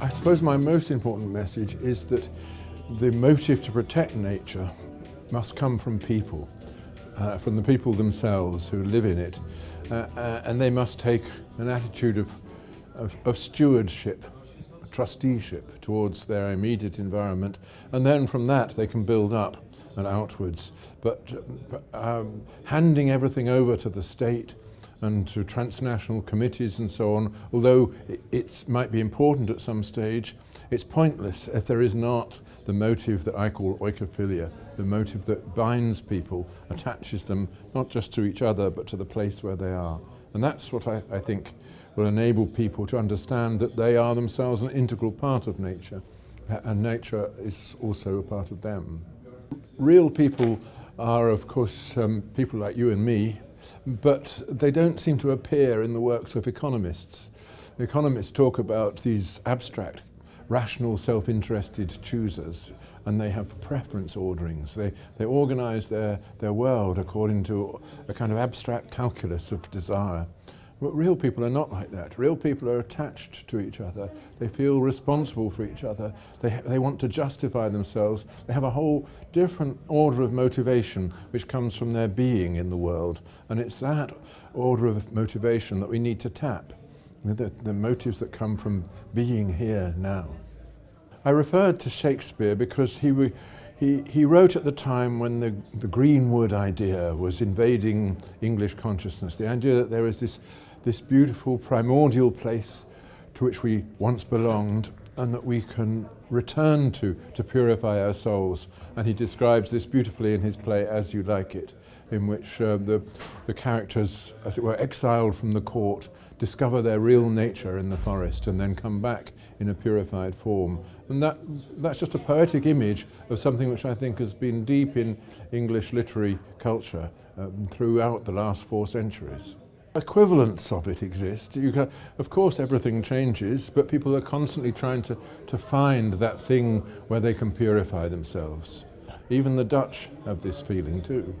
I suppose my most important message is that the motive to protect nature must come from people, uh, from the people themselves who live in it, uh, uh, and they must take an attitude of, of, of stewardship, trusteeship towards their immediate environment, and then from that they can build up and outwards. But um, handing everything over to the state and to transnational committees and so on, although it might be important at some stage, it's pointless if there is not the motive that I call oikophilia, the motive that binds people, attaches them not just to each other but to the place where they are. And that's what I, I think will enable people to understand that they are themselves an integral part of nature and nature is also a part of them. Real people are of course um, people like you and me but they don't seem to appear in the works of economists. Economists talk about these abstract, rational, self-interested choosers, and they have preference orderings. They, they organize their, their world according to a kind of abstract calculus of desire. But real people are not like that. Real people are attached to each other. They feel responsible for each other. They, they want to justify themselves. They have a whole different order of motivation which comes from their being in the world. And it's that order of motivation that we need to tap. The, the motives that come from being here now. I referred to Shakespeare because he, he, he wrote at the time when the, the Greenwood idea was invading English consciousness, the idea that there is this this beautiful primordial place to which we once belonged and that we can return to to purify our souls. And he describes this beautifully in his play As You Like It, in which uh, the, the characters, as it were, exiled from the court, discover their real nature in the forest and then come back in a purified form. And that, that's just a poetic image of something which I think has been deep in English literary culture um, throughout the last four centuries equivalents of it exist. Can, of course, everything changes, but people are constantly trying to, to find that thing where they can purify themselves. Even the Dutch have this feeling too.